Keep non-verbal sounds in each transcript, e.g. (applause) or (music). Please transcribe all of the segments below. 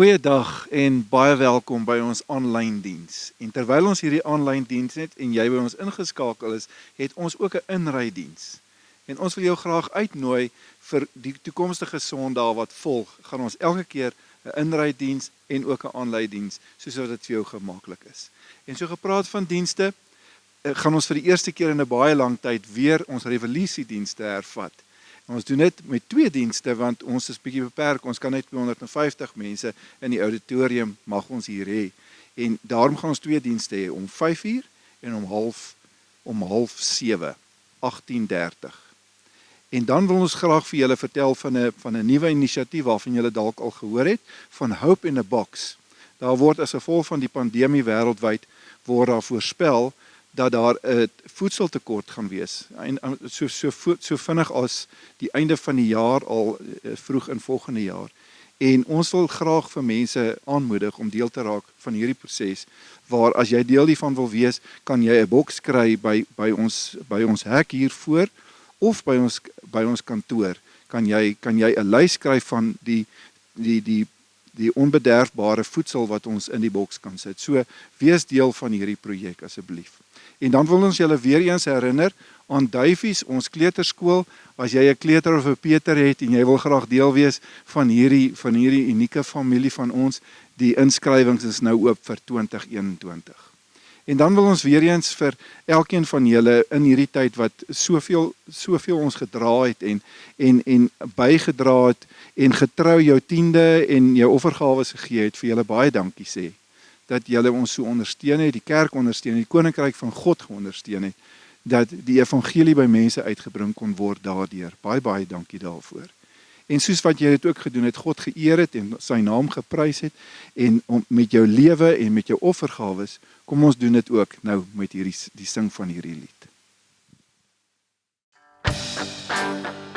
Goeiedag en baie welkom by ons aanlyn diens. En terwyl ons hierdie aanlyn diens het en jy by ons ingeskakel is, het ons ook 'n inry diens. En ons wil jou graag uitnooi vir die toekomstige Sondae wat volg. Gaan ons elke keer 'n inry diens en ook 'n aanlyn diens soos wat dit vir jou gemaklik is. En so gepraat van dienste, eh, gaan ons vir die eerste keer in 'n baie lang tyd weer ons revolusie dienste hervat. Ons doen dit met twee dienste want ons is bietjie beperk. Ons kan net 250 mense in die auditorium mag ons hier hê. En daarom gaan ons twee dienste hê om 5uur en om half om half 7 18:30. En dan wil ons graag vir julle vertel van 'n van 'n nuwe inisiatief waarvan julle dalk al gehoor het, van Hope in a Box. Daar word as gevolg van die pandemie wêreldwyd word daar voorspel dat daar 'n voedseltekort gaan wees. En so so so vinnig as die einde van die jaar al eh, vroeg in volgende jaar. En ons wil graag vir mense aanmoedig om deel te raak van hierdie proses waar as jy deel hiervan wil wees, kan jy 'n boks kry by by ons by ons hek hier voor of by ons by ons kantoor. Kan jy kan jy 'n lys skryf van die die die die onbederfbare voedsel wat ons in die boks kan sit. So wees deel van hierdie projek asseblief. En dan wil ons julle weer eens herinner aan Duifies, ons kleuterskool. As jy 'n kleuter of 'n Peter het en jy wil graag deel wees van hierdie van hierdie unieke familie van ons, die inskrywings is nou oop vir 2021. En dan wil ons weer eens vir elkeen van julle in hierdie tyd wat soveel soveel ons gedra het en en en bygedra het en getrou jou tiende en jou offergawe gegee het vir julle baie dankie sê dat julle ons so ondersteun het, die kerk ondersteun het, die koninkryk van God geondersteun het, dat die evangelie by mense uitgebring kon word daardeur. Baie baie dankie daarvoor. En soos wat jy dit ook gedoen het, God geëer het en sy naam geprys het en om met jou lewe en met jou offergawes, kom ons doen dit ook nou met hierdie die sing van hierdie lied. Wie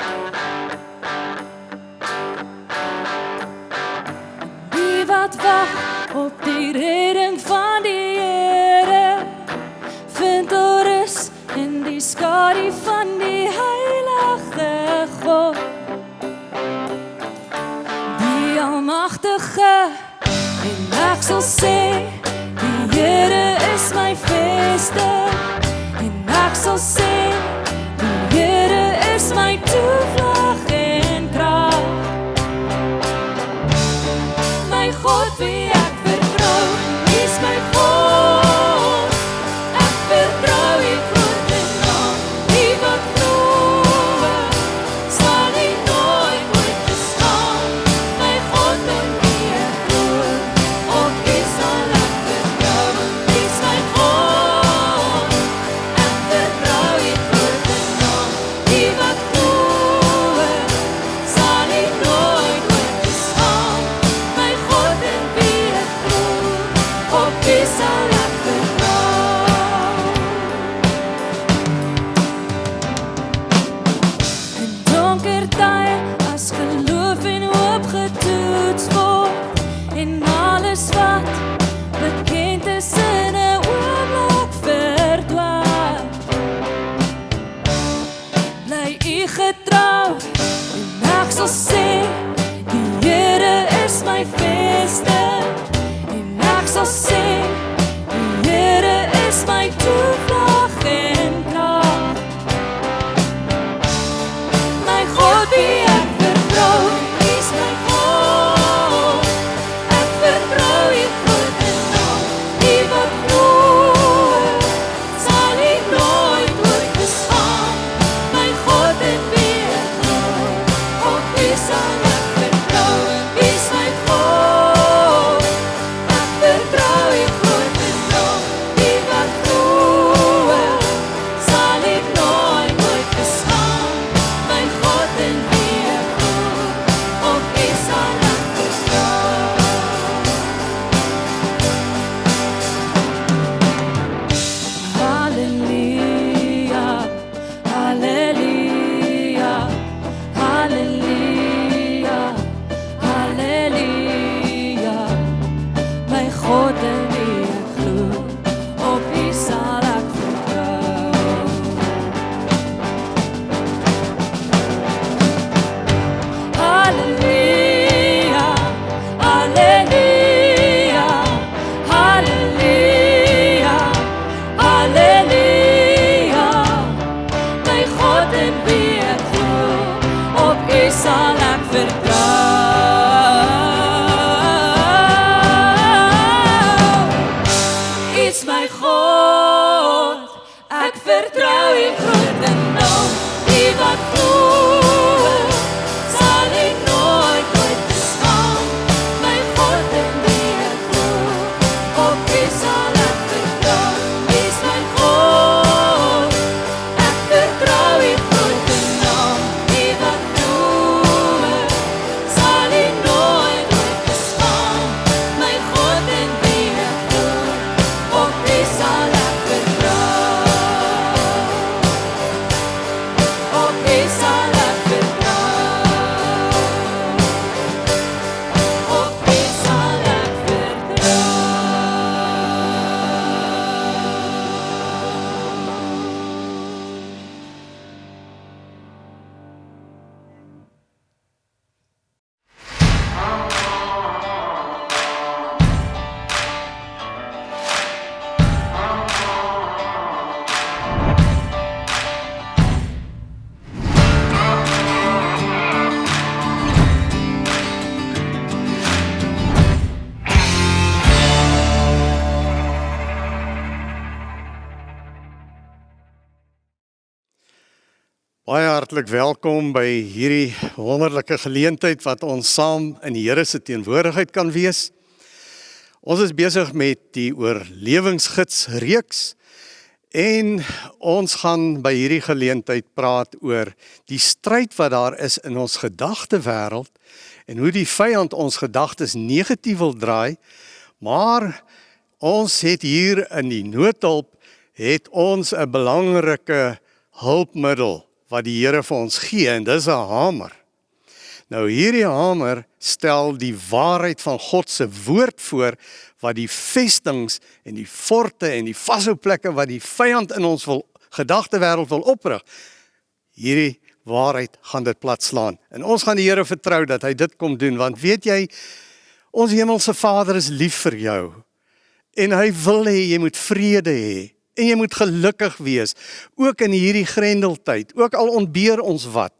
skadu van die heilige God. Die almagtige. En ek sal sê die Here is my vesting en ek sal sê vertrou hartlik welkom by hierdie wonderlike geleentheid wat ons saam in die Here se teenwoordigheid kan wees. Ons is besig met die oorlewingsgids reeks en ons gaan by hierdie geleentheid praat oor die stryd wat daar is in ons gedagtewêreld en hoe die vyand ons gedagtes negatief wil draai. Maar ons het hier in die noodhulp het ons 'n belangrike hulpmiddel wat die Here vir ons gee en dis 'n hamer. Nou hierdie hamer stel die waarheid van God se woord voor wat die vestings en die forte en die vashou plekke wat die vyand in ons wil gedagtewêreld wil oprig. Hierdie waarheid gaan dit platslaan. En ons gaan die Here vertrou dat hy dit kom doen want weet jy ons hemelse Vader is lief vir jou. En hy wil hê jy moet vrede hê en jy moet gelukkig wees ook in hierdie grendeltyd ook al ontbeer ons wat.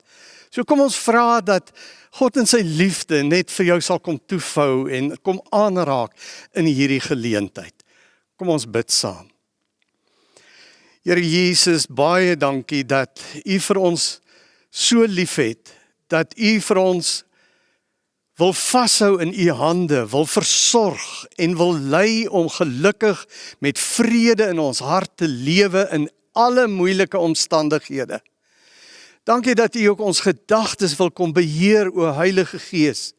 So kom ons vra dat God in sy liefde net vir jou sal kom toefou en kom aanraak in hierdie geleentheid. Kom ons bid saam. Here Jesus baie dankie dat u vir ons so liefhet dat u vir ons wil vashou in u hande, wil versorg en wil lei om gelukkig met vrede in ons hart te lewe in alle moeilike omstandighede. Dankie dat u ook ons gedagtes wil kom beheer o Heilige Gees.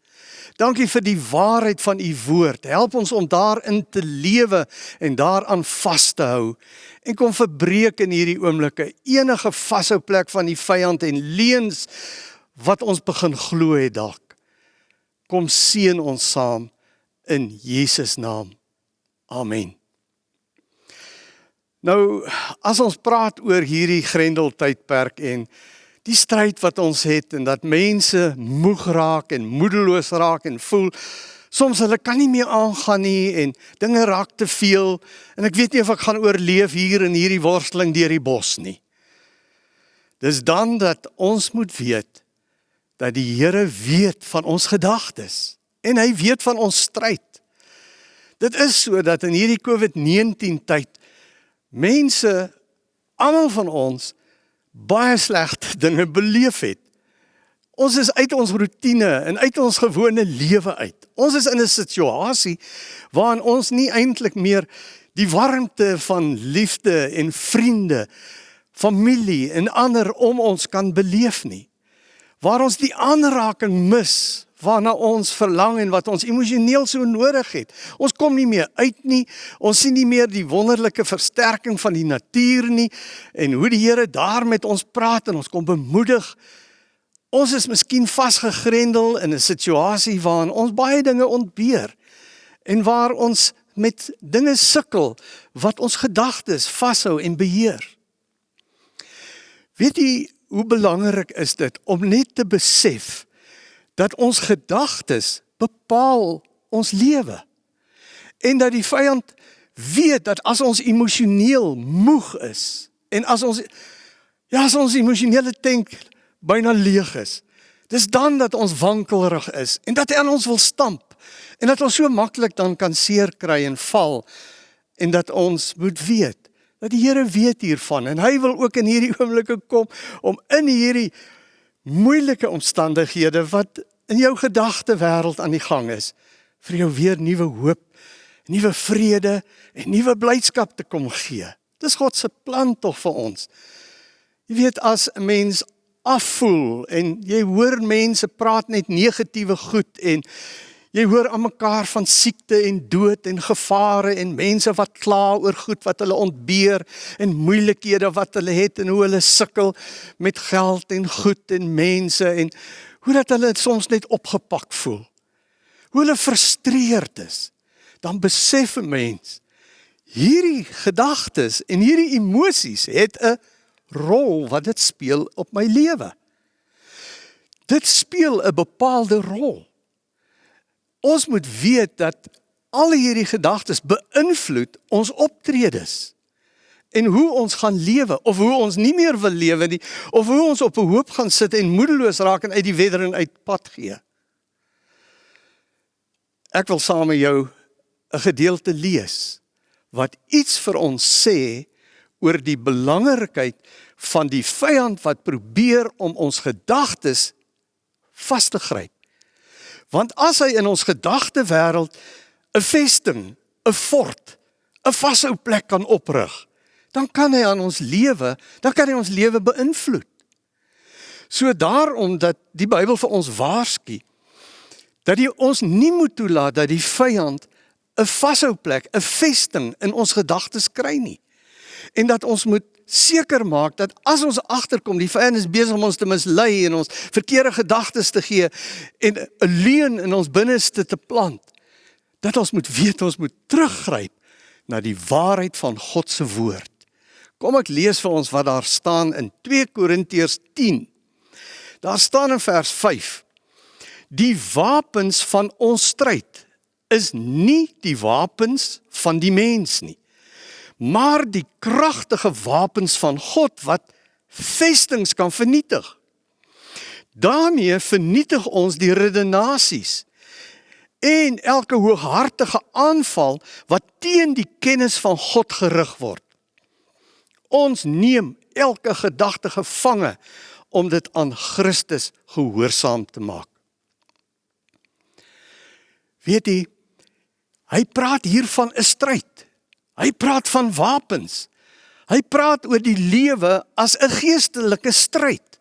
Dankie vir die waarheid van u woord. Help ons om daarin te lewe en daaraan vas te hou en kom verbreek in hierdie oomblikke enige vashou plek van die vyand en leuns wat ons begin glo het dalk. Kom seën ons saam in Jesus naam. Amen. Nou as ons praat oor hierdie grendeltydperk en die stryd wat ons het en dat mense moeg raak en moedeloos raak en voel soms hulle kan nie meer aangaan nie en dinge raak te veel en ek weet nie of ek gaan oorleef hier in hierdie worsteling deur die bos nie. Dis dan dat ons moet weet dat die Here weet van ons gedagtes en hy weet van ons stryd. Dit is so dat in hierdie COVID-19 tyd mense almal van ons baie slegte (laughs) dinge beleef het. Ons is uit ons rotine en uit ons gewone lewe uit. Ons is in 'n situasie waarin ons nie eintlik meer die warmte van liefde en vriende, familie en ander om ons kan beleef nie waar ons die aanraking mis waarna ons verlang en wat ons emosioneel so nodig het. Ons kom nie meer uit nie. Ons sien nie meer die wonderlike versterking van die natuur nie en hoe die Here daar met ons praat en ons kom bemoedig. Ons is miskien vasgegrendel in 'n situasie waarin ons baie dinge ontbeer en waar ons met dinge sukkel wat ons gedagtes vashou en beheer. Weet jy hoe belangrik is dit om net te besef dat ons gedagtes bepaal ons lewe. En dat die vyand weet dat as ons emosioneel moeg is en as ons ja, as ons emosionele tank byna leeg is, dis dan dat ons wankelrig is en dat hy aan ons wil stamp en dat ons so maklik dan kan seer kry en val en dat ons moet weet dat die Here weet hiervan en hy wil ook in hierdie oomblikke kom om in hierdie moeilike omstandighede wat in jou gedagte wêreld aan die gang is vir jou weer nuwe hoop, nuwe vrede en nuwe blydskap te kom gee. Dis God se plan tog vir ons. Jy weet as 'n mens afvoel en jy hoor mense praat net negatiewe goed en Jy hoor aan mekaar van siekte en dood en gevare en mense wat kla oor goed wat hulle ontbeer en moeilikhede wat hulle het en hoe hulle sukkel met geld en goed en mense en hoe dat hulle soms net opgepak voel. Hoe hulle frustreerd is. Dan besef 'n mens hierdie gedagtes en hierdie emosies het 'n rol wat dit speel op my lewe. Dit speel 'n bepaalde rol ons moet weet dat al hierdie gedagtes beïnvloed ons optredes en hoe ons gaan lewe of hoe ons nie meer wil lewe nie of hoe ons op 'n hoop gaan sit en moedeloos raak en uit die wedering uit pad gee. Ek wil saam met jou 'n gedeelte lees wat iets vir ons sê oor die belangrikheid van die vyand wat probeer om ons gedagtes vas te gryp. Want as hy in ons gedagte wêreld 'n vesting, 'n fort, 'n vashou plek kan oprig, dan kan hy aan ons lewe, dan kan hy ons lewe beïnvloed. So daarom dat die Bybel vir ons waarsku dat jy ons nie moet toelaat dat die vyand 'n vashou plek, 'n vesting in ons gedagtes kry nie. En dat ons moet seker maak dat as ons agterkom die vyand is besig om ons te mislei en ons verkeerde gedagtes te gee en 'n leuen in ons binneste te plant dat ons moet weet ons moet teruggryp na die waarheid van God se woord. Kom ek lees vir ons wat daar staan in 2 Korintiërs 10. Daar staan in vers 5: Die wapens van ons stryd is nie die wapens van die mens nie maar die kragtige wapens van God wat vestings kan vernietig. daarmee vernietig ons die redenasies en elke hooghartige aanval wat teen die kennis van God gerig word. Ons neem elke gedagte gevange om dit aan Christus gehoorsaam te maak. Weet jy, hy praat hier van 'n stryd. Hy praat van wapens. Hy praat oor die lewe as 'n geestelike stryd.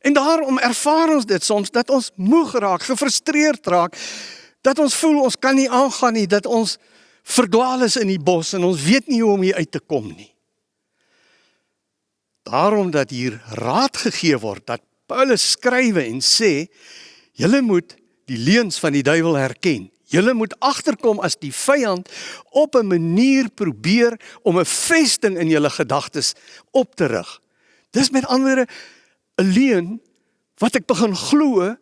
En daarom ervaar ons dit soms dat ons moeg raak, gefrustreerd raak, dat ons voel ons kan nie aangaan nie, dat ons verdwaal is in die bos en ons weet nie hoe om hier uit te kom nie. Daarom dat hier raad gegee word dat Paulus skrywe en sê julle moet die leuns van die duiwel herken. Julle moet agterkom as die vyand op 'n manier probeer om 'n vesting in julle gedagtes op te rig. Dis met ander 'n leuen wat ek begin glo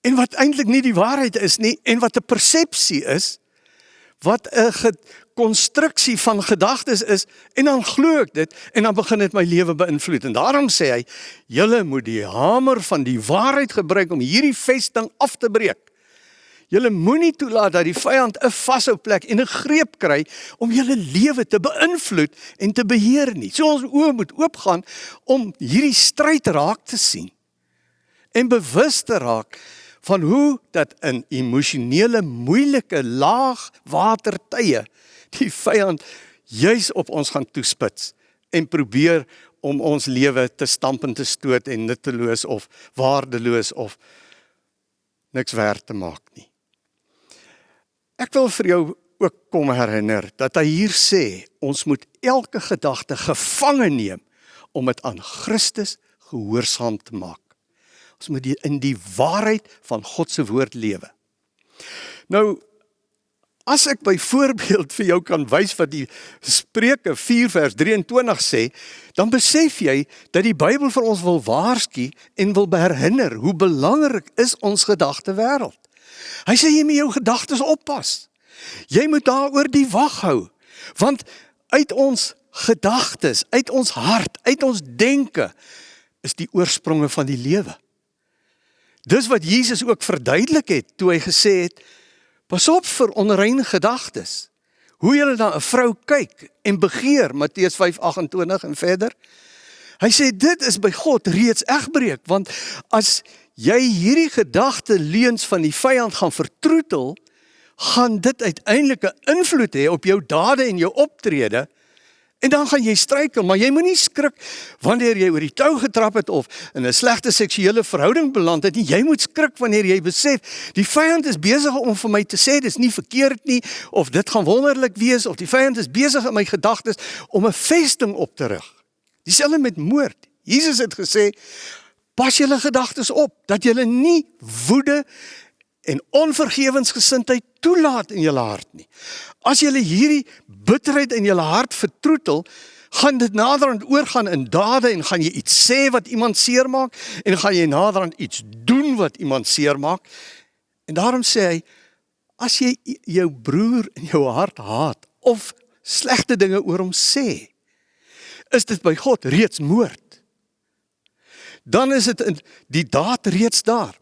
en wat eintlik nie die waarheid is nie en wat 'n persepsie is wat 'n konstruksie van gedagtes is en dan glo ek dit en dan begin dit my lewe beïnvloed en daarom sê hy julle moet die hamer van die waarheid gebruik om hierdie vesting af te breek Julle moenie toelaat dat die vyand 'n vashou plek en 'n greep kry om julle lewe te beïnvloed en te beheer nie. So ons oë moet oopgaan om hierdie stryd raak te sien en bewus te raak van hoe dat in emosionele moeilike laag water tye die vyand juis op ons gaan toespits en probeer om ons lewe te stamp en te stoot en nutteloos of waardeloos of niks werd te maak nie. Ek wil vir jou ook kom herinner dat hy hier sê ons moet elke gedagte gevange neem om dit aan Christus gehoorsaam te maak. Ons moet die, in die waarheid van God se woord lewe. Nou as ek byvoorbeeld vir jou kan wys wat die Spreuke 4 vers 23 sê, dan besef jy dat die Bybel vir ons wil waarsku en wil herinner hoe belangrik is ons gedagte wêreld. Hy sê jy moet jou gedagtes oppas. Jy moet daaroor die wag hou. Want uit ons gedagtes, uit ons hart, uit ons denke is die oorspronge van die lewe. Dis wat Jesus ook verduidelik het toe hy gesê het: Pas op vir onrein gedagtes. Hoe jy na 'n vrou kyk en begeer, Matteus 5:28 en verder. Hy sê dit is by God reeds egbreek, want as jy hierdie gedagte leuns van die vyand gaan vertroetel, gaan dit uiteindelik 'n invloed hê op jou dade en jou optrede. En dan gaan jy struikel, maar jy moenie skrik wanneer jy oor die tou getrap het of in 'n slegte seksuele verhouding beland het nie. Jy moet skrik wanneer jy besef die vyand is besig om vir my te sê dis nie verkeerd nie of dit gaan wonderlik wees of die vyand is besig in my gedagtes om 'n vesting op te rig. Dieselfde met moord. Jesus het gesê Pas julle gedagtes op dat julle nie woede en onvergewensgesindheid toelaat in julle hart nie. As julle hierdie bitterheid in julle hart vertroetel, gaan dit naderhand oorgaan in dade en gaan jy iets sê wat iemand seermaak en gaan jy naderhand iets doen wat iemand seermaak. En daarom sê hy as jy jou broer in jou hart haat of slegte dinge oor hom sê, is dit by God reeds moord dan is dit in die daad reeds daar.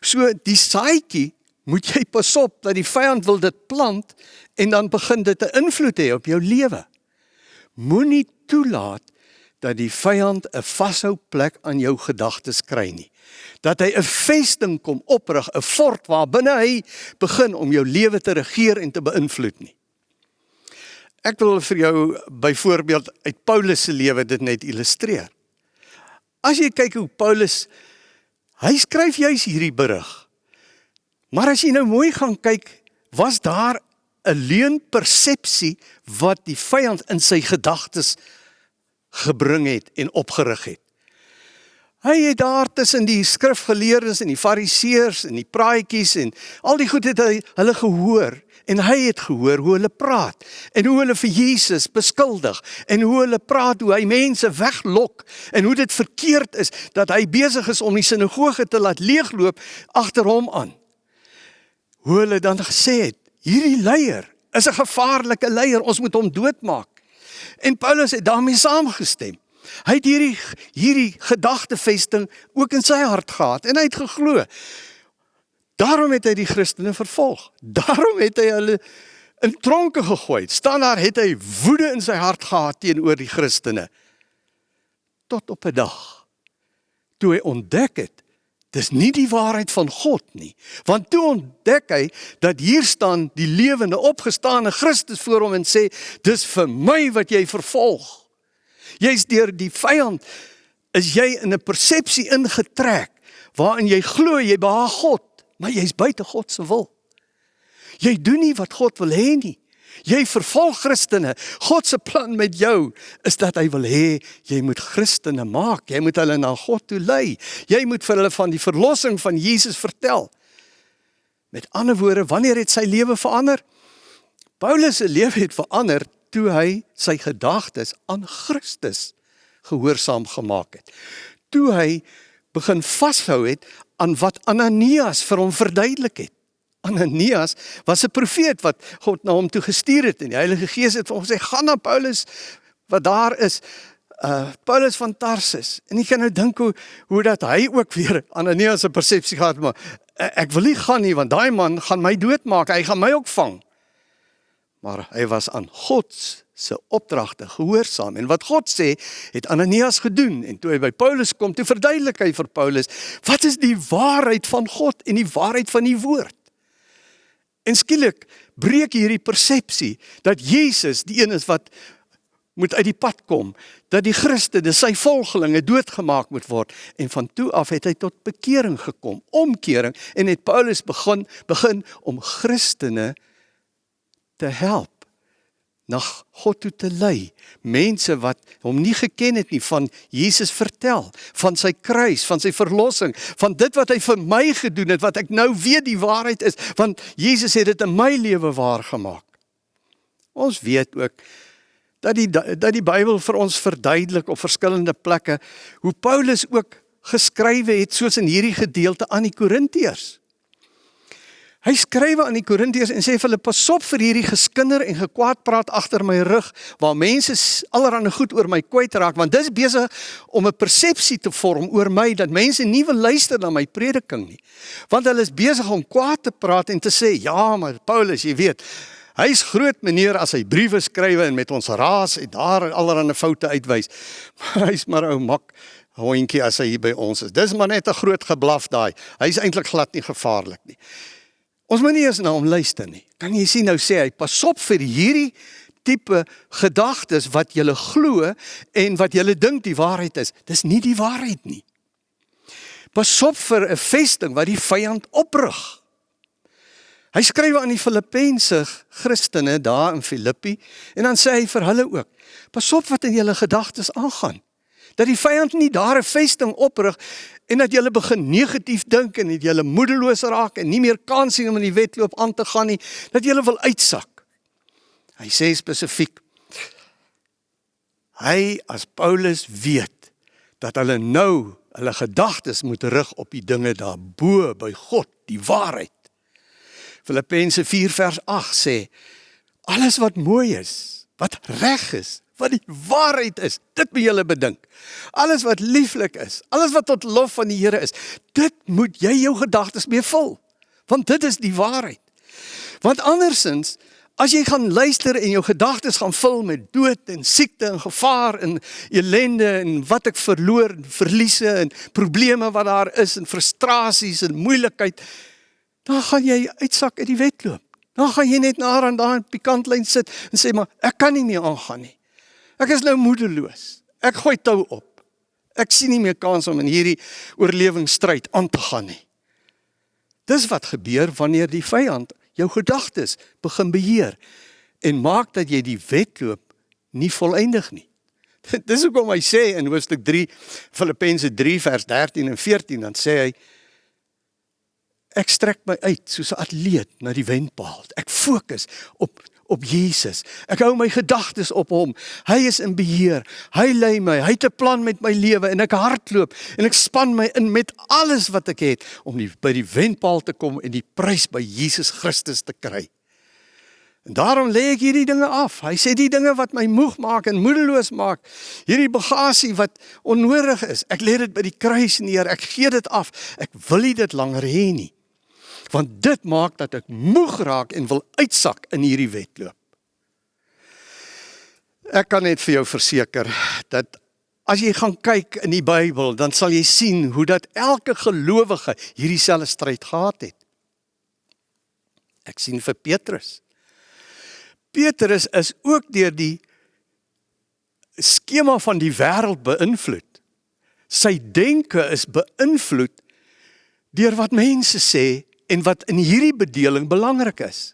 So die saadjie moet jy pas op dat die vyand wil dit plant en dan begin dit 'n invloed hê op jou lewe. Moenie toelaat dat die vyand 'n vashou plek aan jou gedagtes kry nie. Dat hy 'n vesting kom oprig, 'n fort waar binne hy begin om jou lewe te regeer en te beïnvloed nie. Ek wil vir jou byvoorbeeld uit Paulus se lewe dit net illustreer. As jy kyk hoe Paulus hy skryf juis hierdie berig. Maar as jy nou mooi gaan kyk, was daar 'n leuen-persepsie wat die vyand in sy gedagtes gebring het en opgerig het. Hy het daar tussen die skrifgeleerdes en die fariseërs en die praatjies en al die goed het hy hulle gehoor en hy het gehoor hoe hulle praat en hoe hulle vir Jesus beskuldig en hoe hulle praat hoe hy mense weglok en hoe dit verkeerd is dat hy besig is om die sinagoge te laat leegloop agter hom aan. Hoe hulle dan gesê het, hierdie leier is 'n gevaarlike leier, ons moet hom doodmaak. En Paulus het daarmee saamgestem. Hy het hierdie hierdie gedagtevesting ook in sy hart gehad en hy het geglo. Daarom het hy die Christene vervolg. Daarom het hy hulle in tronke gegooi. Staan daar het hy woede in sy hart gehad teenoor die Christene. Tot op 'n dag toe hy ontdek het Dis nie die waarheid van God nie. Want toe ontdek hy dat hier staan die lewende opgestane Christus voor hom en sê, "Dis vir my wat jy vervolg." Jy's deur die vyand is jy in 'n persepsie ingetrek waarin jy glo jy behaag God, maar jy's buite God se wil. Jy doen nie wat God wil hê nie. Jy vervolg Christene. God se plan met jou is dat hy wil hê jy moet Christene maak. Jy moet hulle na God toe lei. Jy moet vir hulle van die verlossing van Jesus vertel. Met ander woorde, wanneer het sy lewe verander? Paulus se lewe het verander toe hy sy gedagtes aan Christus gehoorsaam gemaak het. Toe hy begin vashou het aan wat Ananias vir hom verduidelik het. Ananias was 'n profeet wat God na hom toe gestuur het en die Heilige Gees het vir hom gesê gaan na Paulus wat daar is. Uh Paulus van Tarsus. En ek kan nou dink hoe hoe dat hy ook weer Ananias se persepsie gehad maar uh, ek wil nie gaan nie want daai man gaan my doodmaak. Hy gaan my ook vang maar hy was aan God se opdragte gehoorsaam. En wat God sê het Ananias gedoen. En toe hy by Paulus kom toe verduidelik hy vir Paulus wat is die waarheid van God en die waarheid van die woord? En skielik breek hierdie persepsie dat Jesus die een is wat moet uit die pad kom, dat die Christene, sy volgelinge doodgemaak moet word. En van toe af het hy tot bekering gekom, omkering. En het Paulus begin begin om Christene te help na God toe te lei. Mense wat hom nie geken het nie van Jesus vertel, van sy kruis, van sy verlossing, van dit wat hy vir my gedoen het wat ek nou weet die waarheid is, want Jesus het dit in my lewe waar gemaak. Ons weet ook dat die dat die Bybel vir ons verduidelik op verskillende plekke hoe Paulus ook geskrywe het soos in hierdie gedeelte aan die Korintiërs. Hy skrywe aan die Korintiërs en sê vir hulle pas op vir hierdie geskinder en gekwaad praat agter my rug waar mense allerhande goed oor my kwyt raak want dis besig om 'n persepsie te vorm oor my dat mense nie wil luister na my prediking nie. Want hulle is besig om kwaad te praat en te sê ja, maar Paulus, jy weet, hy's groot meneer as hy briewe skrywe en met ons raas en daar allerhande foute uitwys. (laughs) Maar hy's maar ou mak hondjie as hy by ons is. Dis maar net 'n groot geblaf daai. Hy's eintlik glad nie gevaarlik nie. Ons moet nie eens na hom luister nie. Kan jy sien nou sê hy pas op vir hierdie tipe gedagtes wat jy glo en wat jy dink die waarheid is. Dis nie die waarheid nie. Pas op vir 'n vesting wat die vyand oprig. Hy skryf aan die Filippense Christene daar in Filippi en dan sê hy vir hulle ook: Pas op wat in julle gedagtes aangaan. Dat die vyand nie daar 'n vesting oprig en dat jy begin negatief dink en dat jy moedeloos raak en nie meer kans sien om in die wedloop aan te gaan nie, dat jy wil uitsak. Hy sê spesifiek hy as Paulus weet dat hulle nou hulle gedagtes moet rig op die dinge daarbo by God, die waarheid. Filippense 4 vers 8 sê alles wat mooi is, wat reg is, wat die waarheid is. Dit moet julle bedink. Alles wat lieflik is, alles wat tot lof van die Here is, dit moet jy jou gedagtes mee vul. Want dit is die waarheid. Want andersins As jy gaan luister en jou gedagtes gaan vul met dood en siekte en gevaar en ellende en wat ek verloor en verliese en probleme wat daar is en frustrasies en moeilikheid, dan gaan jy uitsak uit die wedloop. Dan gaan jy net na aan daai pikantlyn sit en sê maar ek kan nie meer aangaan nie. Ek is nou moedeloos. Ek gooi tou op. Ek sien nie meer kans om in hierdie oorlewingsstryd aan te gaan nie. Dis wat gebeur wanneer die vyand jou gedagtes begin beheer en maak dat jy die wedloop nie volëindig nie. (laughs) Dis hoekom hy sê in Hoofstuk 3 Filippense 3 vers 13 en 14 dan sê hy ek strek my uit soos 'n atleet na die wenpaal. Ek fokus op op Jesus. Ek hou my gedagtes op hom. Hy is in beheer. Hy lei my. Hy het 'n plan met my lewe en ek hardloop en ek span my in met alles wat ek het om die, by die wenpaal te kom en die prys by Jesus Christus te kry. En daarom lê ek hierdie dinge af. Hy sê die dinge wat my moeg maak en moedeloos maak, hierdie bagasie wat onnodig is, ek lê dit by die kruis neer. Ek gee dit af. Ek wil nie dit langer hê nie want dit maak dat ek moeg raak en wil uitsak in hierdie wedloop. Ek kan net vir jou verseker dat as jy gaan kyk in die Bybel, dan sal jy sien hoe dat elke gelowige hierdie selfde stryd gehad het. Ek sien vir Petrus. Petrus is ook deur die skema van die wêreld beïnvloed. Sy denke is beïnvloed deur wat mense sê en wat in hierdie bedeling belangrik is.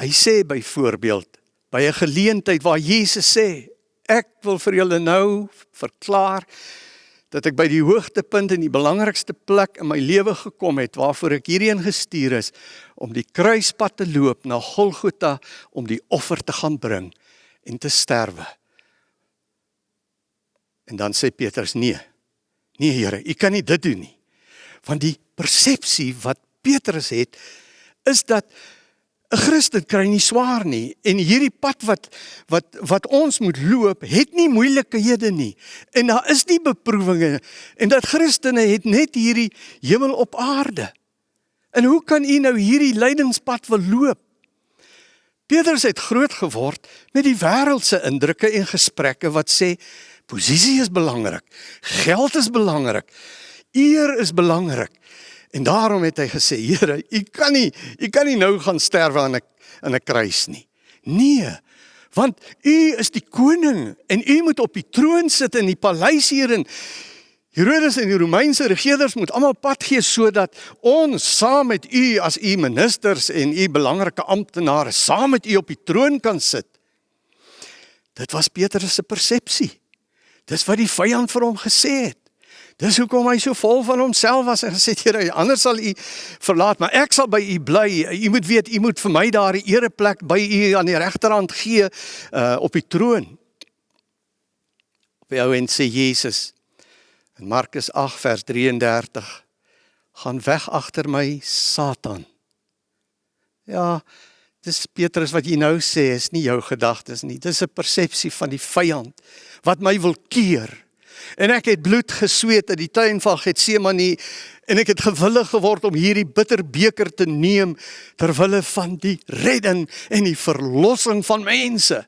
Hy sê byvoorbeeld by 'n geleentheid waar Jesus sê, ek wil vir julle nou verklaar dat ek by die hoogtepunt en die belangrikste plek in my lewe gekom het waarvoor ek hierheen gestuur is om die kruispad te loop na Golgotha om die offer te gaan bring en te sterwe. En dan sê Petrus nee. Nee Here, u kan nie dit doen nie want die persepsie wat Petrus het is dat 'n Christen kry nie swaar nie. En hierdie pad wat wat wat ons moet loop het nie moeilikhede nie. En daar is nie beproewinge. En dat Christene het net hierdie hemel op aarde. En hoe kan u nou hierdie lydingspad wil loop? Petrus het groot geword met die wêreldse indrukke en gesprekke wat sê posisie is belangrik, geld is belangrik, Eer is belangrik. En daarom het hy gesê, Here, u kan nie, u kan nie nou gaan sterwe aan 'n in 'n kruis nie. Nee, want u is die koning en u moet op die troon sit in die paleis hier in Herodes en die Romeinse regerders moet almal pad gee sodat ons saam met u as u ministers en u belangrike amptenare saam met u op die troon kan sit. Dit was Petrus se persepsie. Dis wat die vyand vir hom gesê het. Dis hoekom hy so vol van homself was en gesê het Here, anders sal u verlaat, maar ek sal by u bly. U moet weet, u moet vir my daar 'n ereplek by u aan die regterhand gee uh op die troon. Op jou en sê Jesus in Markus 8 vers 33 gaan weg agter my Satan. Ja, dis Petrus wat jy nou sê is nie jou gedagtes nie. Dis 'n persepsie van die vyand wat my wil keer En ek het bloed gesweet in die tuin van Getsemane en ek het gewillig geword om hierdie bitter beker te neem ter wille van die redding en die verlossing van mense.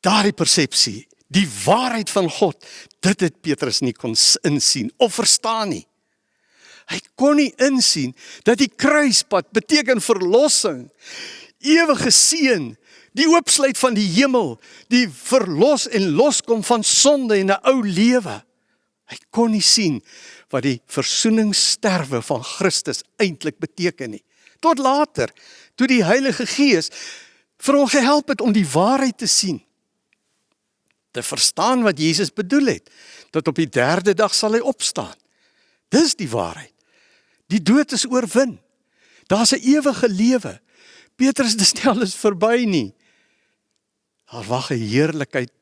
Daardie persepsie, die waarheid van God, dit het Petrus nie kon insien of verstaan nie. Hy kon nie insien dat die kruispad beteken verlossing, ewige seën, die oopsluit van die hemel, die verlos en loskom van sonde en 'n ou lewe. Hy kon nie sien wat die versoeningssterwe van Christus eintlik beteken nie. Tot later, toe die Heilige Gees vir hom gehelp het om die waarheid te sien, te verstaan wat Jesus bedoel het, dat op die 3de dag sal hy opstaan. Dis die waarheid. Die dood is oorwin. Daar's 'n ewige lewe. Petrus, dis nie alles verby nie. Daar wag 'n heerlikheid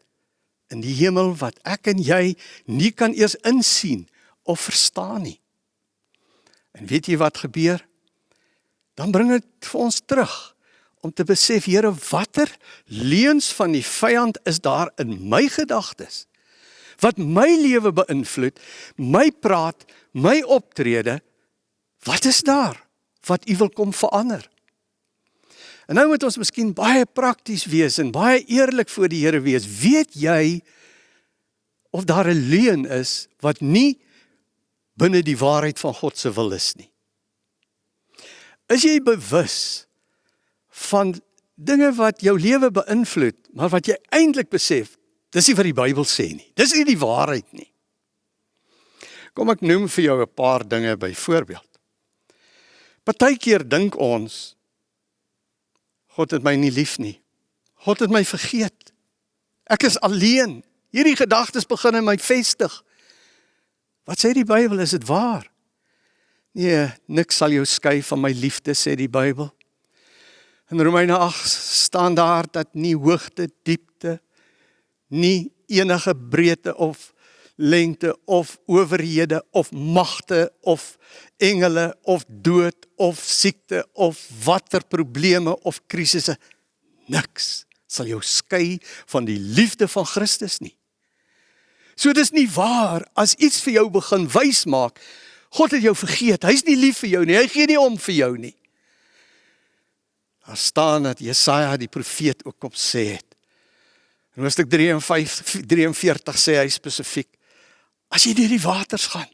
in die hemel wat ek en jy nie kan eers insien of verstaan nie. En weet jy wat gebeur? Dan bring dit vir ons terug om te besef, Here, watter leuns van die vyand is daar in my gedagtes wat my lewe beïnvloed, my praat, my optrede? Wat is daar wat U wil kom verander? En nou moet ons miskien baie prakties wees en baie eerlik voor die Here wees. Weet jy of daar 'n leuen is wat nie binne die waarheid van God se wil is nie? Is jy bewus van dinge wat jou lewe beïnvloed, maar wat jy eintlik besef, dis nie wat die Bybel sê nie. Dis nie die waarheid nie. Kom ek noem vir jou 'n paar dinge byvoorbeeld. Partykeer dink ons God het my nie lief nie. God het my vergeet. Ek is alleen. Hierdie gedagtes begin in my vestig. Wat sê die Bybel? Is dit waar? Nee, niks sal jou skei van my liefde sê die Bybel. In Romeine 8 staan daar dat nie hoogte, diepte, nie enige breedte of lengte of owerhede of magte of engele of dood of siekte of watter probleme of krisisse niks sal jou skei van die liefde van Christus nie. So dis nie waar as iets vir jou begin wys maak God het jou vergeet. Hy's nie lief vir jou nie. Hy gee nie om vir jou nie. Daar staan dat Jesaja die profeet ook op sê het. In Hoofstuk 53 43 sê hy spesifiek: As jy deur die waters gaan,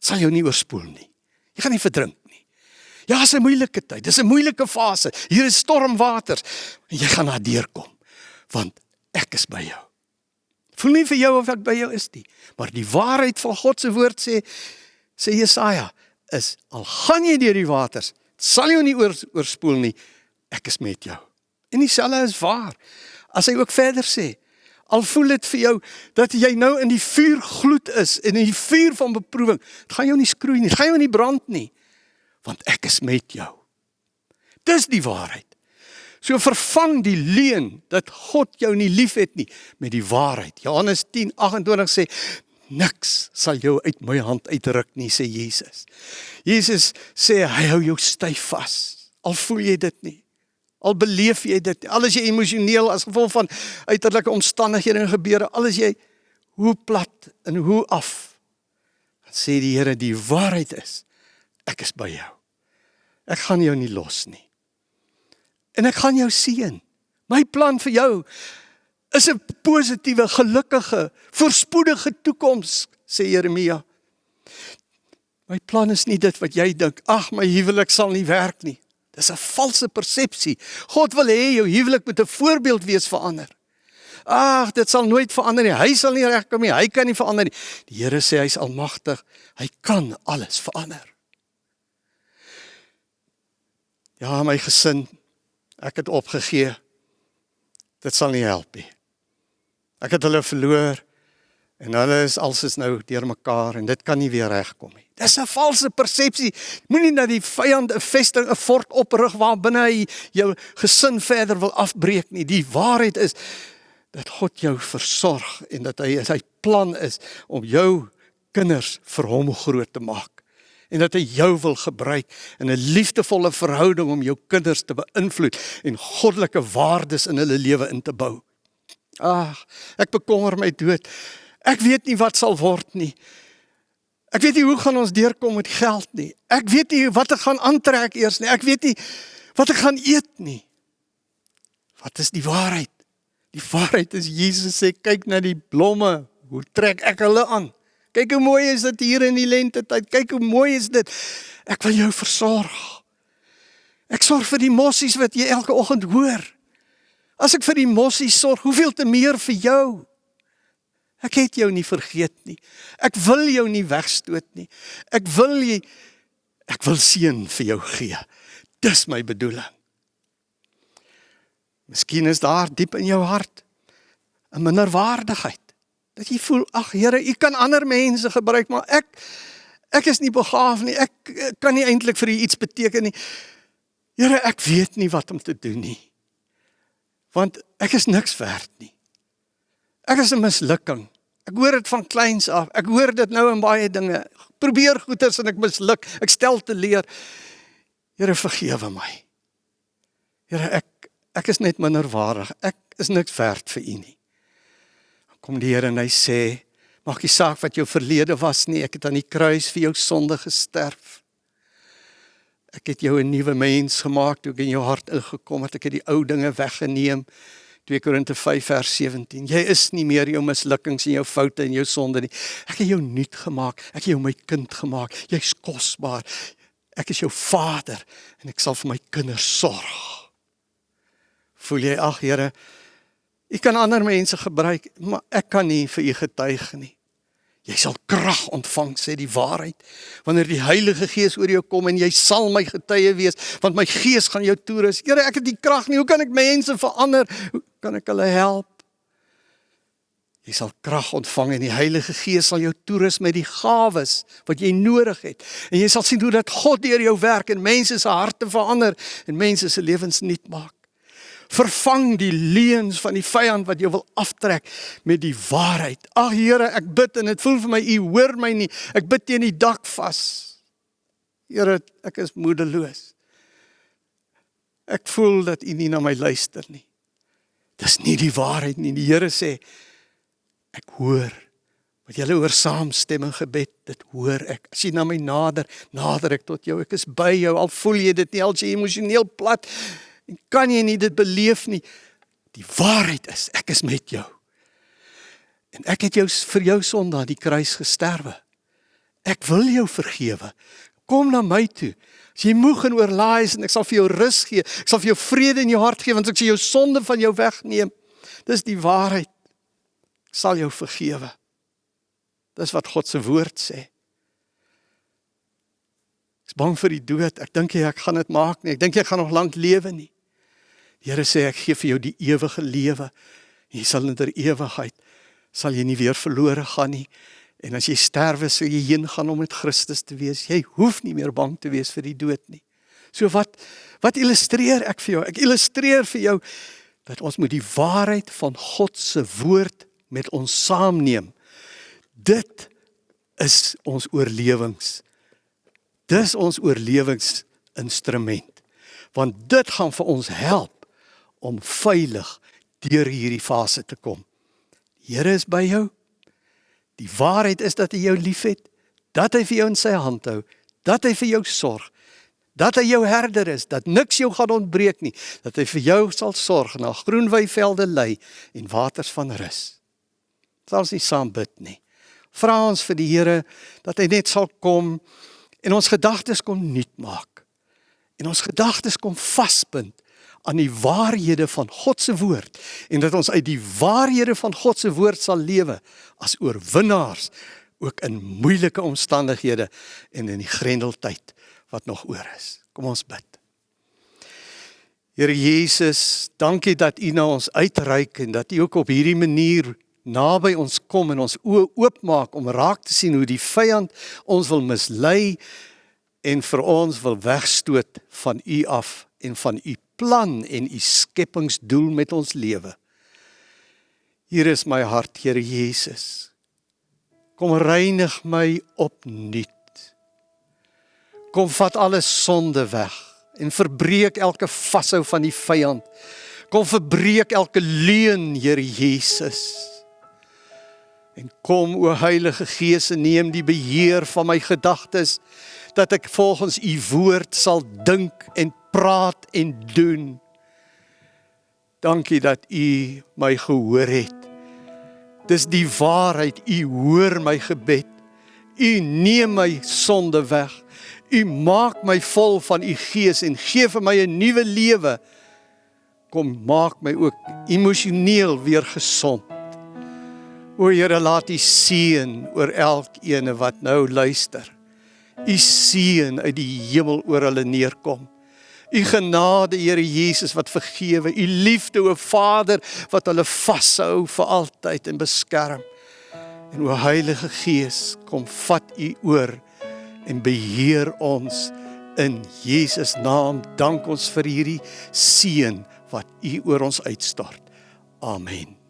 sal jou nie oorspoel nie. Jy gaan nie verdrink nie. Ja, dis 'n moeilike tyd. Dis 'n moeilike fase. Hier is stormwaters en jy gaan daar deurkom want ek is by jou. Voel nie vir jou of ek by jou is nie, maar die waarheid van God se woord sê sê Jesaja is al gaan jy deur die waters, sal jy nie oor, oorspoel nie ek is met jou. En dieselfde is waar. As hy ook verder sê, al voel dit vir jou dat jy nou in die vuur gloed is in die vuur van beproewing, dit gaan jou nie skroei nie, dit gaan jou nie brand nie, want ek is met jou. Dis die waarheid. So vervang die leuen dat God jou nie liefhet nie met die waarheid. Johannes 10:28 sê niks sal jou uit my hand uitruk nie sê Jesus. Jesus sê hy hou jou styf vas. Al voel jy dit nie. Al beleef jy dit, al is jy emosioneel as gevolg van uiterlike omstandighede en gebeure, al is jy hoe plat en hoe af. Dan sê die Here die waarheid is, ek is by jou. Ek gaan jou nie los nie. En ek gaan jou seën. My plan vir jou is 'n positiewe, gelukkige, voorspoedige toekoms, sê Jeremia. My plan is nie dit wat jy dink, ag my huwelik sal nie werk nie. Dis 'n valse persepsie. God wil hê jou huwelik moet 'n voorbeeld wees vir ander. Ag, dit sal nooit verander nie. Hy sal nie regkom nie. Hy kan nie verander nie. Die Here sê hy's almagtig. Hy kan alles verander. Ja, my gesin, ek het opgegee. Dit sal nie help nie. Ek het hulle verloor en hulle is alsis nou deurmekaar en dit kan nie weer regkom nie. Dis 'n valse persepsie. Moenie dat die vyand 'n vesting, 'n fort oprig waar binne hy jou gesin verder wil afbreek nie. Die waarheid is dat God jou versorg en dat hy sy plan is om jou kinders vir hom groot te maak en dat hy jou wil gebruik in 'n liefdevolle verhouding om jou kinders te beïnvloed en goddelike waardes in hulle lewe in te bou. Ag, ek bekommer my dood. Ek weet nie wat sal word nie. Ek weet nie hoe gaan ons deurkom met geld nie. Ek weet nie wat ek gaan aantrek eers nie. Ek weet nie wat ek gaan eet nie. Wat is die waarheid? Die waarheid is Jesus sê kyk na die blomme, hoe trek ek hulle aan? Kyk hoe mooi is dit hier in die lente tyd. Kyk hoe mooi is dit. Ek wil jou versorg. Ek sorg vir die mossies wat jy elke oggend hoor. As ek vir die mossies sorg, hoeveel te meer vir jou? Ek het jou nie vergeet nie. Ek wil jou nie wegstoot nie. Ek wil jy ek wil seën vir jou gee. Dis my bedoeling. Miskien is daar diep in jou hart 'n minderwaardigheid. Dat jy voel, ag Here, U kan ander mense gebruik, maar ek ek is nie begaaf nie. Ek, ek kan nie eintlik vir U iets beteken nie. Here, ek weet nie wat om te doen nie. Want ek is niks werd nie. Ek is 'n mislukking. Ek hoor dit van kleins af. Ek hoor dit nou in baie dinge. Probeer goeters en ek misluk. Ek stel te leer. Here vergewe my. Here ek ek is net minderwaardig. Ek is niks werd vir U nie. Kom die Here en hy sê, maak nie saak wat jou verlede was nie. Ek het aan die kruis vir jou sonde gesterf. Ek het jou 'n nuwe mens gemaak toe ek in jou hart ingekom het. Ek het die ou dinge weggeneem. 2 Korinte 5 vers 17. Jy is nie meer jou mislukkings en jou foute en jou sonde nie. Ek het jou nuut gemaak. Ek het jou my kind gemaak. Jy's kosbaar. Ek is jou vader en ek sal vir my kinders sorg. Voel jy ag Here, U kan ander mense gebruik, maar ek kan nie vir U getuig nie. Jy sal krag ontvang sê die waarheid wanneer die Heilige Gees oor jou kom en jy sal my getuie wees want my Gees gaan jou toerus. Here, ek het die krag nie. Hoe kan ek mense verander? Kan ek hulle help? Jy sal krag ontvang en die Heilige Gees sal jou toerus met die gawes wat jy nodig het. En jy sal sien hoe dat God deur jou werk en mense se harte verander en mense se lewens nuut maak. Vervang die leuns van die vyand wat jou wil aftrek met die waarheid. Ag Here, ek bid en dit voel vir my u hoor my nie. Ek bid teen die dak vas. Here, ek is moedeloos. Ek voel dat u nie na my luister nie. Dis nie die waarheid nie. Die Here sê ek hoor wat julle oor saamstemming gebed, dit hoor ek. As jy na my nader, nader ek tot jou. Ek is by jou al voel jy dit nie al jy emosioneel plat en kan jy nie dit beleef nie. Die waarheid is ek is met jou. En ek het jou vir jou sonde aan die kruis gesterwe. Ek wil jou vergewe. Kom na my toe. As jy moeg en oorlaai is en ek sal vir jou rus gee. Ek sal vir jou vrede in jou hart gee want ek sal jou sonde van jou wegneem. Dis die waarheid. Ek sal jou vergewe. Dis wat God se woord sê. Ek's bang vir die dood. Ek dink jy ek gaan dit maak nie. Ek dink jy gaan nog lank lewe nie. Die Here sê ek gee vir jou die ewige lewe. Jy sal in der ewigheid sal jy nie weer verlore gaan nie. En as jy sterwe, sou jy heen gaan om met Christus te wees. Jy hoef nie meer bang te wees vir die dood nie. So wat wat illustreer ek vir jou? Ek illustreer vir jou dat ons moet die waarheid van God se woord met ons saamneem. Dit is ons oorlewings. Dis ons oorlewingsinstrument. Want dit gaan vir ons help om veilig deur hierdie fase te kom. Die Here is by jou. Die waarheid is dat hy jou liefhet, dat hy vir jou in sy hand hou, dat hy vir jou sorg, dat hy jou herder is, dat niks jou gaan ontbreek nie, dat hy vir jou sal sorg na groen weivelde lei en waters van rus. Sal ons nie saam bid nie. Vra ons vir die Here dat hy net sal kom en ons gedagtes kom nuut maak. En ons gedagtes kom vasbind aan die waarhede van God se woord en dat ons uit die waarhede van God se woord sal lewe as oorwinnaars ook in moeilike omstandighede en in die grendeltyd wat nog oor is. Kom ons bid. Here Jesus, dankie dat U na ons uitreik en dat U ook op hierdie manier naby ons kom en ons oë oopmaak om raak te sien hoe die vyand ons wil mislei en vir ons wil wegstoot van U af en van U plan en u skepingsdoel met ons lewe. Hier is my hart, Here Jesus. Kom reinig my opnuut. Kom vat alle sonde weg en verbreek elke vashou van die vyand. Kom verbreek elke leuen, Here Jesus. En kom o Heilige Gees en neem die beheer van my gedagtes dat ek volgens u woord sal dink en praat en doen. Dankie dat u my gehoor het. Dis die waarheid. U hoor my gebed. U neem my sonde weg. U maak my vol van u gees en gee vir my 'n nuwe lewe. Kom maak my ook emosioneel weer gesond. O Here, laat U seën oor elkeen wat nou luister. U seën uit die hemel oor hulle neerkom. U genade, Here Jesus, wat vergewe. U liefde, o Vader, wat hulle vashou vir altyd en beskerm. En o Heilige Gees, kom vat U oor en beheer ons in Jesus naam. Dank ons vir hierdie seën wat U oor ons uitstort. Amen.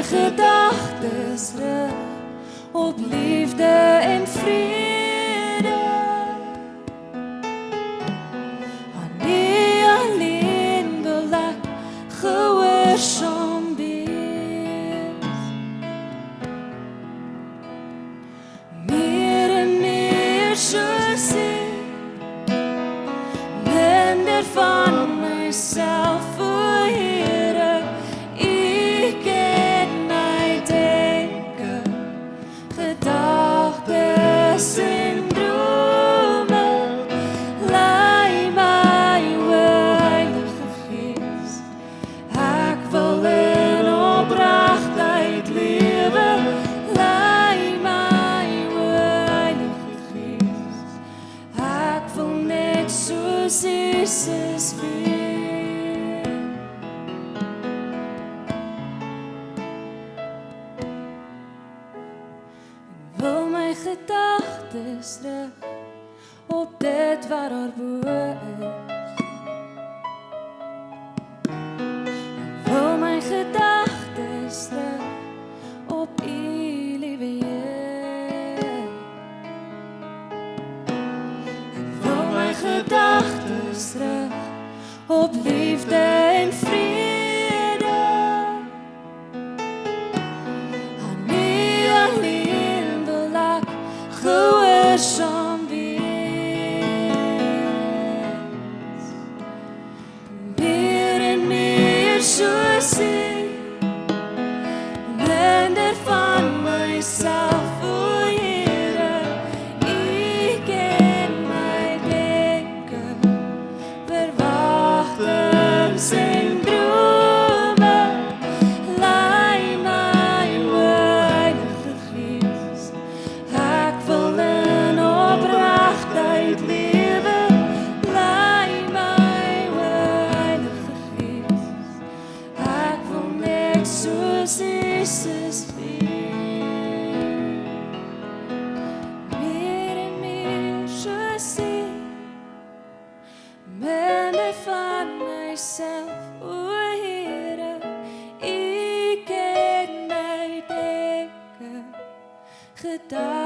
Wil my gedagtes rig op liefde en vrede. die.